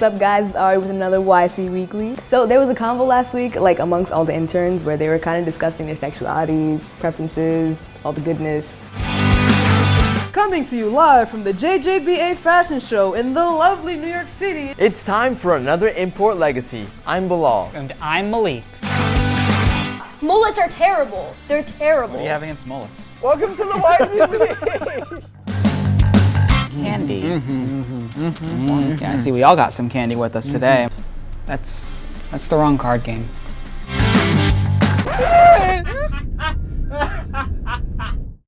What's up guys, it's Ari with another YC Weekly. So there was a convo last week, like amongst all the interns, where they were kind of discussing their sexuality, preferences, all the goodness. Coming to you live from the JJBA Fashion Show in the lovely New York City. It's time for another Import Legacy. I'm Bilal. And I'm Malik. Mullets are terrible. They're terrible. What do you have against mullets? Welcome to the YC Weekly Candy. Mm-hmm, mm-hmm. Mm-hmm. Mm-hmm. Yeah, I see we all got some candy with us today. That's that's the wrong card game.